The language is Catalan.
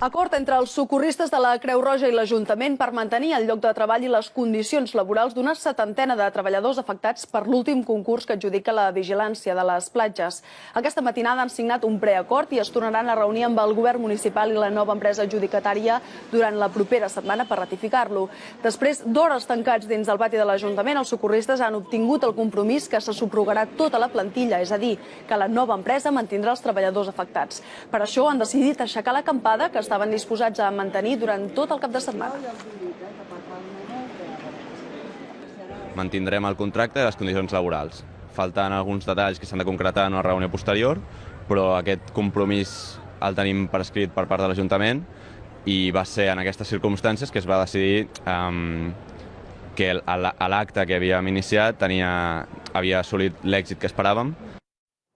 Acord entre els socorristes de la Creu Roja i l'Ajuntament per mantenir el lloc de treball i les condicions laborals d'una setantena de treballadors afectats per l'últim concurs que adjudica la vigilància de les platges. Aquesta matinada han signat un preacord i es tornaran a reunir amb el govern municipal i la nova empresa adjudicatària durant la propera setmana per ratificar-lo. Després d'hores tancats dins del pati de l'Ajuntament, els socorristes han obtingut el compromís que se subrogarà tota la plantilla, és a dir, que la nova empresa mantindrà els treballadors afectats. Per això han decidit aixecar l'acampada que estaven disposats a mantenir durant tot el cap de setmana. Mantindrem el contracte i les condicions laborals. Falten alguns detalls que s'han de concretar en una reunió posterior, però aquest compromís el tenim per escrit per part de l'Ajuntament i va ser en aquestes circumstàncies que es va decidir um, que l'acte que havíem iniciat tenia, havia assolit l'èxit que esperàvem